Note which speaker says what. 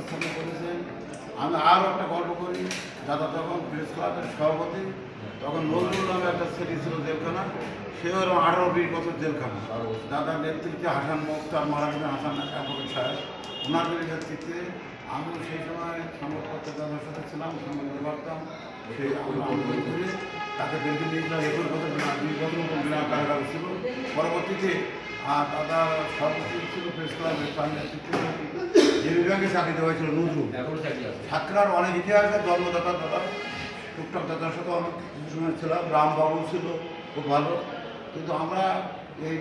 Speaker 1: আপনাদের সামনে করেছেন আমি আরও একটা গল্প করি, দাদা তখন প্রেস ক্লাবের সভাপতি, তখন নজরুল নামে একটা ছেলে ছিল জেলখানা, সেও এরকম আঠারো বিশ বছর জেলখানা। দাদার নেতৃত্বে হাসান মোক্তার মারা গেছেন হাসান অ্যাডভোকেট সাহেব, ওনার নেতৃত্বে আমিও সেই সময় সংবাদপত্রের দাদার সাথে ছিলাম সংবাদ পারতাম সেই করে তাকে বেঁধে নিয়েছিলাম। একুশ বছর দুই বছর বিনা কারাগারে ছিল। পরবর্তীতে আর দাদা সর্বোচ্চ ছিল, প্রেস ক্লাবের তার নেতৃত্বে। যে বিভাগে চাকরি দেওয়া হয়েছিল নজরুল।
Speaker 2: ঠাকুরার আছে?
Speaker 1: সাতক্ষীরার অনেক ইতিহাস জন্মদাতা দাদা টুকটাক দাদার সাথে অনেক সময় ছিলাম রামবাবু ছিল খুব ভালো। কিন্তু আমরা এই